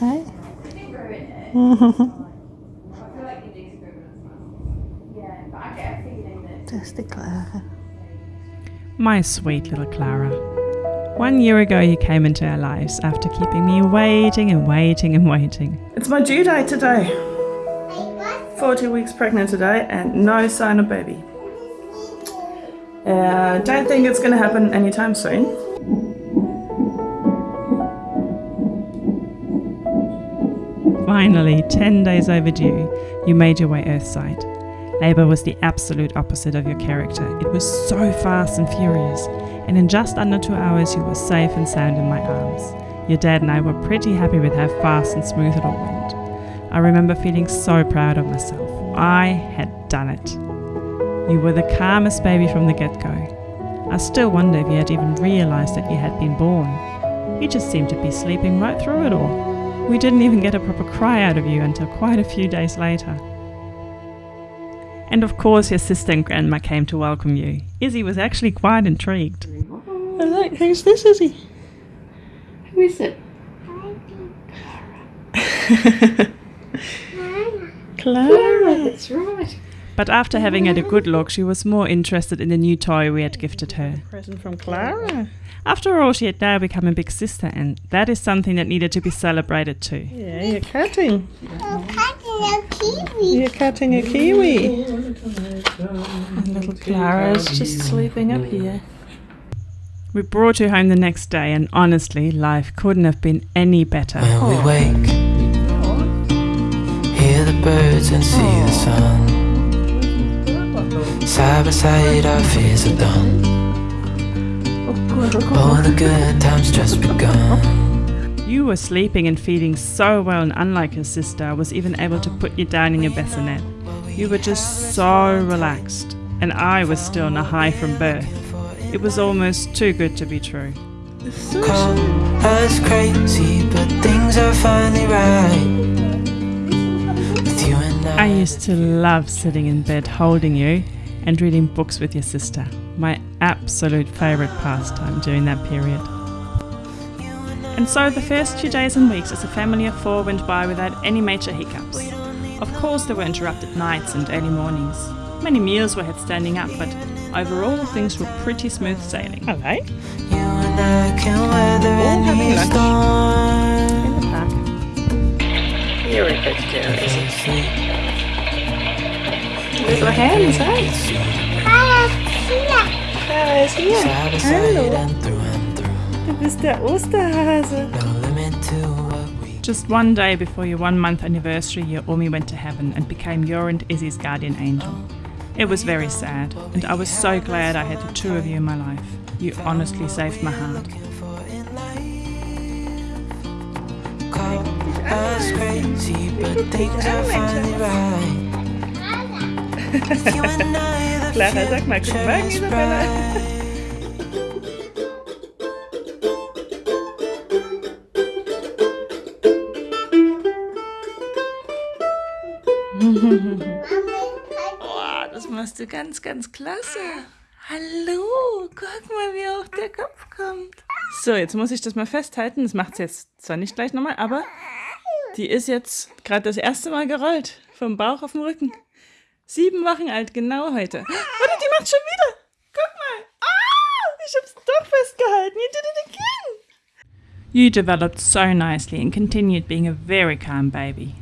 Hi. Just Clara. My sweet little Clara. One year ago, you came into our lives after keeping me waiting and waiting and waiting. It's my due date today. 40 weeks pregnant today and no sign of baby. Uh, don't think it's gonna happen anytime soon. Finally, 10 days overdue, you made your way earthside. Labour was the absolute opposite of your character. It was so fast and furious, and in just under two hours, you were safe and sound in my arms. Your dad and I were pretty happy with how fast and smooth it all went. I remember feeling so proud of myself. I had done it. You were the calmest baby from the get go. I still wonder if you had even realised that you had been born. You just seemed to be sleeping right through it all. We didn't even get a proper cry out of you until quite a few days later. And of course, your sister and grandma came to welcome you. Izzy was actually quite intrigued. Hello, who's this, Izzy? Who is it? Clara. That's right. But after having had a good look, she was more interested in the new toy we had gifted her. Present from Clara. After all, she had now become a big sister, and that is something that needed to be celebrated too. Yeah, you're cutting. I'm cutting a kiwi. You're cutting a kiwi. And little Clara's just sleeping up here. We brought her home the next day, and honestly, life couldn't have been any better. When we wake, hear the birds and see the sun. Side by side, our fears are done. Oh, the good times just begun. You were sleeping and feeding so well, and unlike your sister, I was even able to put you down in your bassinet. You were just so relaxed, and I was still on a high from birth. It was almost too good to be true. Call us crazy, but things are finally right. With you and I I. used to love sitting in bed holding you and reading books with your sister. My absolute favourite pastime during that period. And so the first few days and weeks as a family of four went by without any major hiccups. Of course, there were interrupted nights and early mornings. Many meals were had standing up, but overall things were pretty smooth sailing. Hello. You and I can weather having any lunch. storm. In the park. You're a good girl, Izzy. Little hands? Clara is here. Side by side and through and through. Du bist der Osterhase. No limit to what we Just one day before your one month anniversary, your Omi went to heaven and became your and Izzy's guardian angel. It was very sad, and I was so glad I had the two of you in my life. You honestly saved my heart. for in. Call us crazy, but things are finally right. Clara, sag mal, guten Morgen, Isabella. Oh, das machst du ganz, ganz klasse. Hallo, guck mal, wie auf der Kopf kommt. So, jetzt muss ich das mal festhalten. Das macht sie jetzt zwar nicht gleich nochmal, aber die ist jetzt gerade das erste Mal gerollt. Vom Bauch auf den Rücken. Sieben Wochen alt, genau heute. Oder die macht schon wieder. Guck mal. Ah, ich hab's doch festgehalten. You did it again. You developed so nicely and continued being a very calm baby.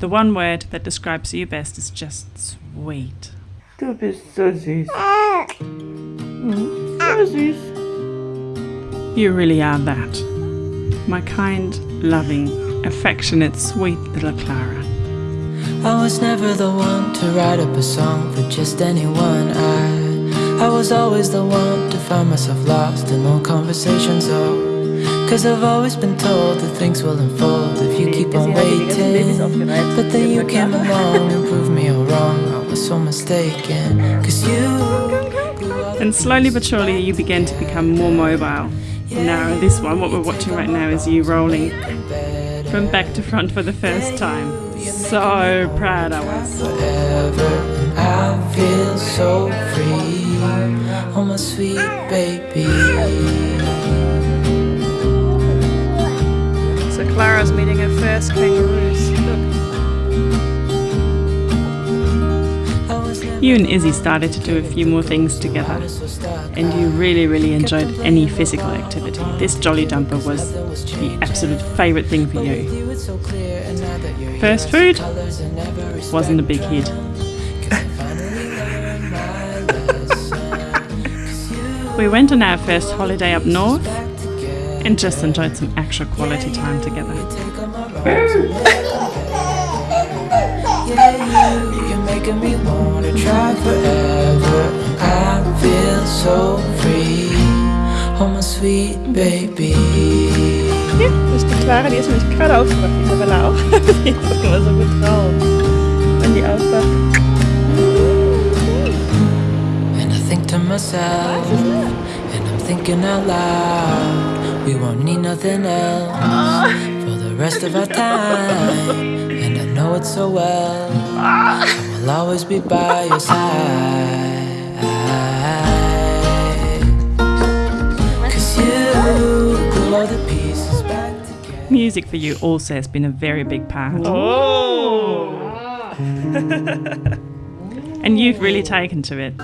The one word that describes you best is just sweet. Du bist so süß. Mhm, So süß. You really are that. My kind, loving, affectionate, sweet little Clara. I was never the one to write up a song for just anyone. I I was always the one to find myself lost in long conversations. Oh, cause I've always been told that things will unfold if you keep on waiting. But then you came along and proved me all wrong. I was so mistaken. Cause you. And slowly but surely, you began to become more mobile. Now, this one, what we're watching right now, is you rolling from back to front for the first time. So proud I was. forever I feel so free Oh my sweet baby So Clara's meeting her first kangaroos. Look. You and Izzy started to do a few more things together, and you really, really enjoyed any physical activity. This jolly jumper was the absolute favourite thing for you. First food wasn't a big hit. we went on our first holiday up north and just enjoyed some actual quality time together. Feel so free. Oh, my sweet baby. Hier, das ist die Clara, die ist nämlich gerade aufgewacht. Die Isabella auch. Die ist immer so gut drauf. Wenn die aufwacht. And I think to myself, and I'm thinking out loud, we won't need nothing else oh. for the rest of our time. And I know it so well, oh. I will always be by your side. Music for you also has been a very big part. Oh! And you've really taken to it.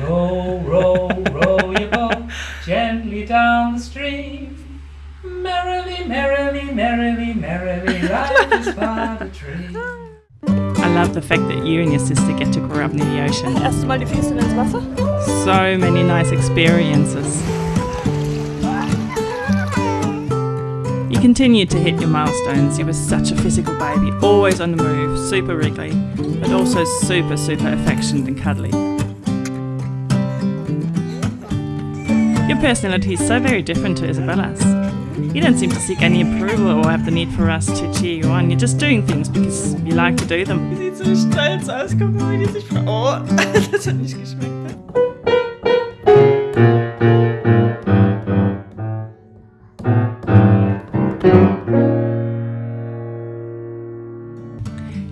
Row, row, row your boat gently down the stream. Merrily, merrily, merrily, merrily, life is but a dream. I love the fact that you and your sister get to grow up near the ocean. Erst mal die Füße ins Wasser. So many nice experiences. You continued to hit your milestones. You were such a physical baby, always on the move, super wriggly, but also super, super affectionate and cuddly. Your personality is so very different to Isabella's. You don't seem to seek any approval or have the need for us to cheer you on. You're just doing things because you like to do them. Die sieht so stolz aus. Guck mal, wie die sich... Oh, das hat nicht geschmeckt.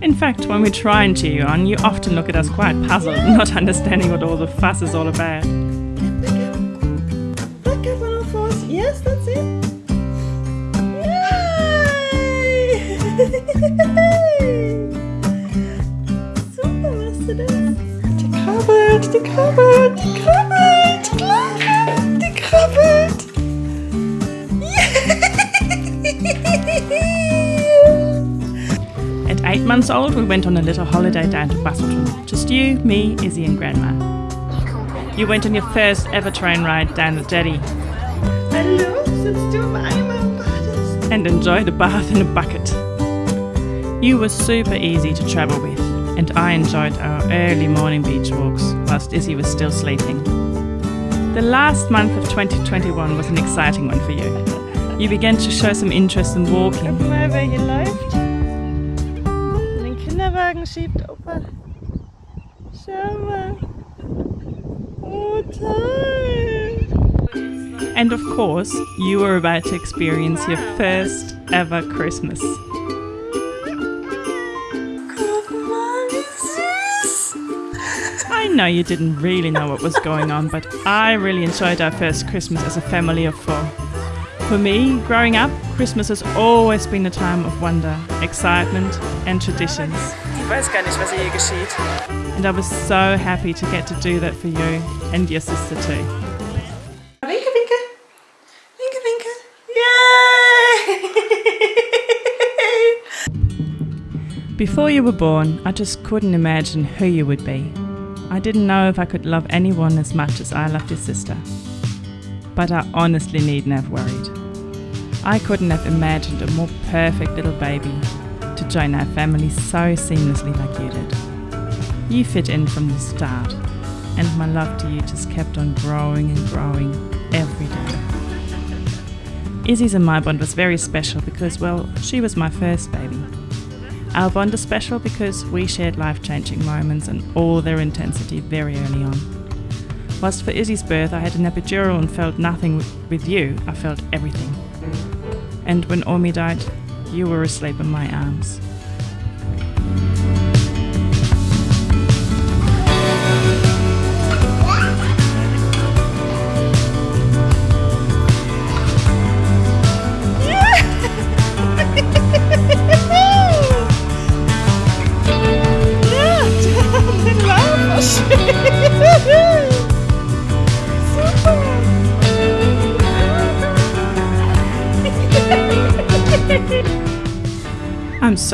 In fact, when we try and cheer you on, you often look at us quite puzzled, not understanding what all the fuss is all about. Look up on all fours. Yes, that's it. Super machst du das. Die krabbelt, die krabbelt, die krabbelt, Clara, die krabbelt. At eight months old, we went on a little holiday down to Busselton. Just you, me, Izzy, and Grandma. You went on your first ever train ride down the jetty Hallo, sitzt du im Eimer und badest? and enjoyed a bath in a bucket. You were super easy to travel with, and I enjoyed our early morning beach walks whilst Izzy was still sleeping. The last month of 2021 was an exciting one for you. You began to show some interest in walking. Kinderwagen. And of course, you were about to experience your first ever Christmas. Know you didn't really know what was going on, but I really enjoyed our first Christmas as a family of four. For me, growing up, Christmas has always been a time of wonder, excitement, and traditions. Ich weiß gar nicht, was hier geschieht. And I was so happy to get to do that for you and your sister too. Winke, winke. Winke, winke. Yay! Before you were born, I just couldn't imagine who you would be. I didn't know if I could love anyone as much as I loved your sister. But I honestly needn't have worried. I couldn't have imagined a more perfect little baby to join our family so seamlessly like you did. You fit in from the start, and my love to you just kept on growing and growing every day. Izzy's and my bond was very special because, well, she was my first baby. Our bond is special because we shared life changing moments and all their intensity very early on. Whilst for Izzy's birth I had an epidural and felt nothing with- you, I felt everything. And when Omi died, you were asleep in my arms.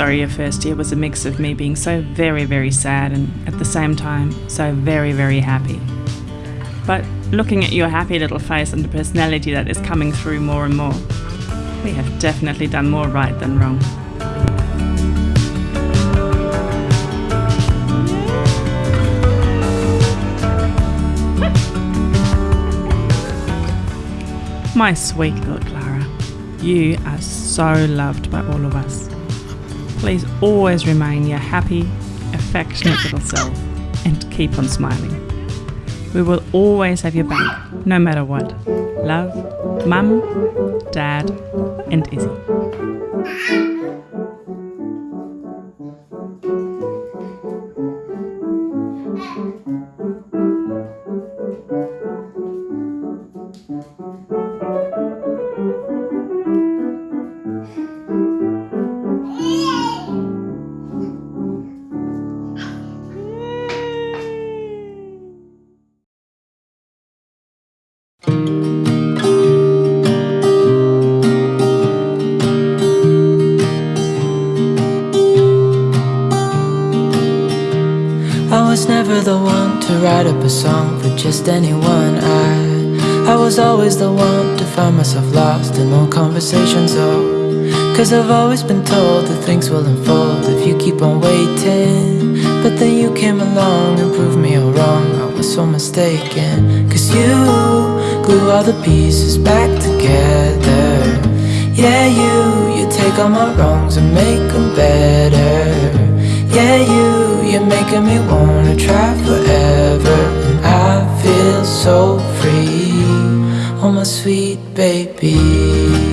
Sorry your first year was a mix of me being so very, very sad and at the same time so very, very happy. But looking at your happy little face and the personality that is coming through more and more, we have definitely done more right than wrong. My sweet little Clara, you are so loved by all of us. Please always remain your happy, affectionate little self and keep on smiling. We will always have your back, no matter what. Love, Mum, Dad, and Izzy. Was never the one to write up a song for just anyone. I I was always the one to find myself lost in long conversations. Oh, cause I've always been told that things will unfold if you keep on waiting. But then you came along and proved me all wrong. I was so mistaken. Cause you glue all the pieces back together. Yeah, you, you take all my wrongs and make them better. Yeah, you, you're making me wanna try forever. And I feel so free, oh my sweet baby.